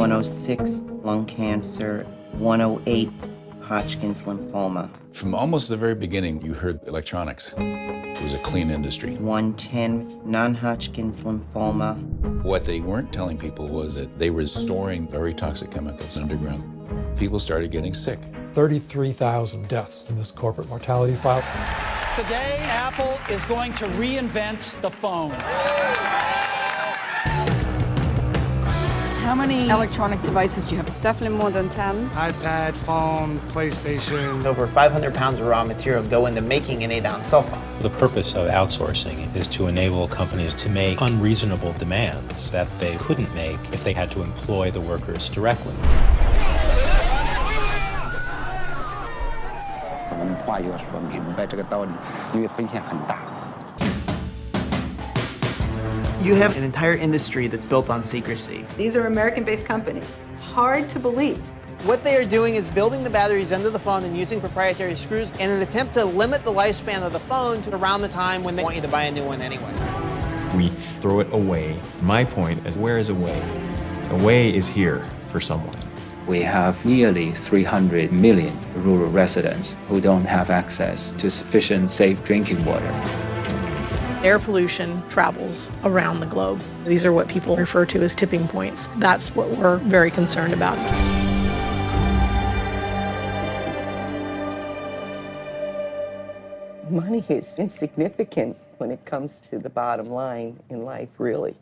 106 lung cancer, 108 Hodgkin's lymphoma, From almost the very beginning, you heard electronics. It was a clean industry. 110 non-Hodgkin's lymphoma, What they weren't telling people was that they were storing very toxic chemicals underground. People started getting sick. 33,000 deaths in this corporate mortality file. Today, Apple is going to reinvent the phone. How many electronic devices do you have? Definitely more than 10. iPad, phone, PlayStation. Over 500 pounds of raw material go into making an A-down cell phone. The purpose of outsourcing is to enable companies to make unreasonable demands that they couldn't make if they had to employ the workers directly. You have an entire industry that's built on secrecy. These are American-based companies. Hard to believe. What they are doing is building the batteries into the phone and using proprietary screws in an attempt to limit the lifespan of the phone to around the time when they want you to buy a new one anyway. We throw it away. My point is, where is away? Away is here for someone. We have nearly 300 million rural residents who don't have access to sufficient safe drinking water. Air pollution travels around the globe. These are what people refer to as tipping points. That's what we're very concerned about. money is significant when it comes to the bottom line in life, really.